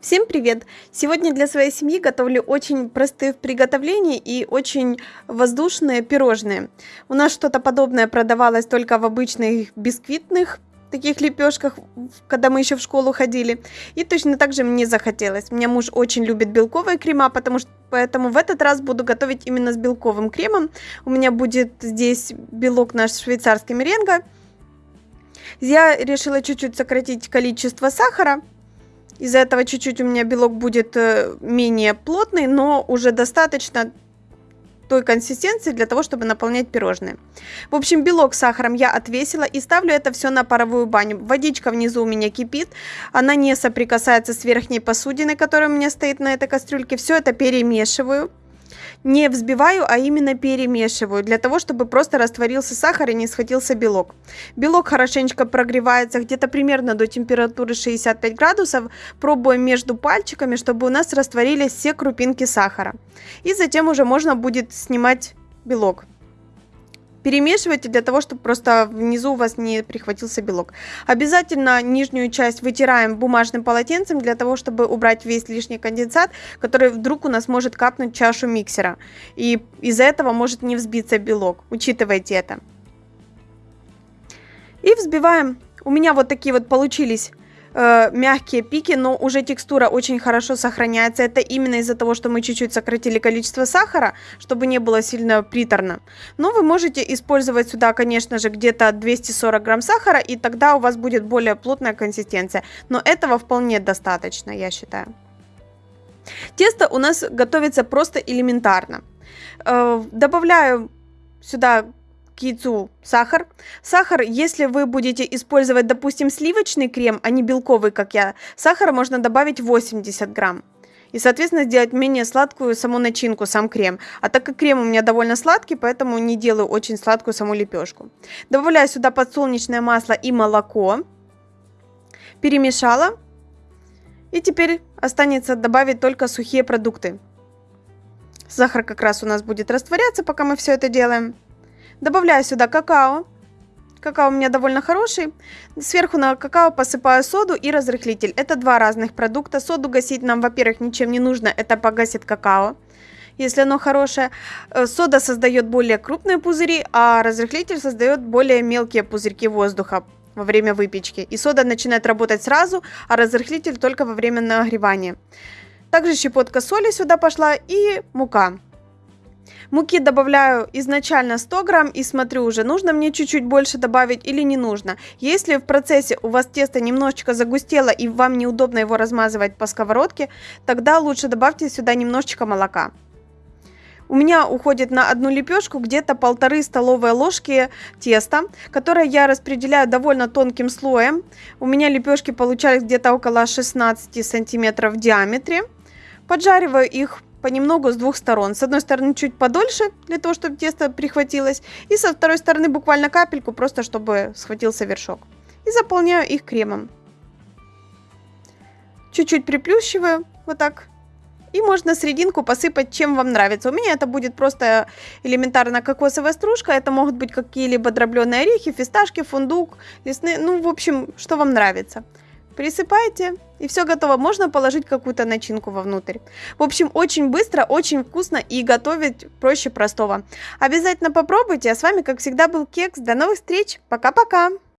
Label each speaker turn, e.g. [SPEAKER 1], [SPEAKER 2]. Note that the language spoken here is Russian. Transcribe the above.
[SPEAKER 1] Всем привет! Сегодня для своей семьи готовлю очень простые в приготовлении и очень воздушные пирожные. У нас что-то подобное продавалось только в обычных бисквитных таких лепешках, когда мы еще в школу ходили. И точно так же мне захотелось. У меня муж очень любит белковые крема, потому что поэтому в этот раз буду готовить именно с белковым кремом. У меня будет здесь белок наш швейцарский меренга. Я решила чуть-чуть сократить количество сахара, из-за этого чуть-чуть у меня белок будет э, менее плотный, но уже достаточно той консистенции для того, чтобы наполнять пирожные. В общем, белок с сахаром я отвесила и ставлю это все на паровую баню. Водичка внизу у меня кипит, она не соприкасается с верхней посудиной, которая у меня стоит на этой кастрюльке. Все это перемешиваю не взбиваю, а именно перемешиваю, для того, чтобы просто растворился сахар и не схватился белок. Белок хорошенечко прогревается где-то примерно до температуры 65 градусов. Пробуем между пальчиками, чтобы у нас растворились все крупинки сахара. И затем уже можно будет снимать белок перемешивайте для того, чтобы просто внизу у вас не прихватился белок. Обязательно нижнюю часть вытираем бумажным полотенцем для того, чтобы убрать весь лишний конденсат, который вдруг у нас может капнуть чашу миксера. И из-за этого может не взбиться белок. Учитывайте это. И взбиваем. У меня вот такие вот получились э, мягкие пики, но уже текстура очень хорошо сохраняется. Это именно из-за того, что мы чуть-чуть сократили количество сахара, чтобы не было сильно приторно. Но вы можете использовать сюда, конечно же, где-то 240 грамм сахара, и тогда у вас будет более плотная консистенция. Но этого вполне достаточно, я считаю. Тесто у нас готовится просто элементарно. Э, добавляю сюда к яйцу сахар. Сахар, если вы будете использовать, допустим, сливочный крем, а не белковый, как я, сахара можно добавить 80 грамм. И, соответственно, сделать менее сладкую саму начинку, сам крем. А так как крем у меня довольно сладкий, поэтому не делаю очень сладкую саму лепешку. Добавляю сюда подсолнечное масло и молоко. Перемешала. И теперь останется добавить только сухие продукты. Сахар как раз у нас будет растворяться, пока мы все это делаем. Добавляю сюда какао. Какао у меня довольно хороший. Сверху на какао посыпаю соду и разрыхлитель. Это два разных продукта. Соду гасить нам, во-первых, ничем не нужно. Это погасит какао, если оно хорошее. Э, сода создает более крупные пузыри, а разрыхлитель создает более мелкие пузырьки воздуха во время выпечки. И сода начинает работать сразу, а разрыхлитель только во время нагревания. Также щепотка соли сюда пошла и мука. Муки добавляю изначально 100 грамм и смотрю уже, нужно мне чуть-чуть больше добавить или не нужно. Если в процессе у вас тесто немножечко загустело и вам неудобно его размазывать по сковородке, тогда лучше добавьте сюда немножечко молока. У меня уходит на одну лепешку где-то полторы столовые ложки теста, которое я распределяю довольно тонким слоем. У меня лепешки получались где-то около 16 сантиметров в диаметре. Поджариваю их понемногу с двух сторон. С одной стороны чуть подольше, для того, чтобы тесто прихватилось, и со второй стороны буквально капельку, просто чтобы схватился вершок. И заполняю их кремом. Чуть-чуть приплющиваю, вот так. И можно серединку посыпать, чем вам нравится. У меня это будет просто элементарно кокосовая стружка. Это могут быть какие-либо дробленые орехи, фисташки, фундук, лесные. Ну, в общем, что вам нравится. Присыпайте, и все готово. Можно положить какую-то начинку вовнутрь. В общем, очень быстро, очень вкусно и готовить проще простого. Обязательно попробуйте. А с вами, как всегда, был Кекс. До новых встреч. Пока-пока.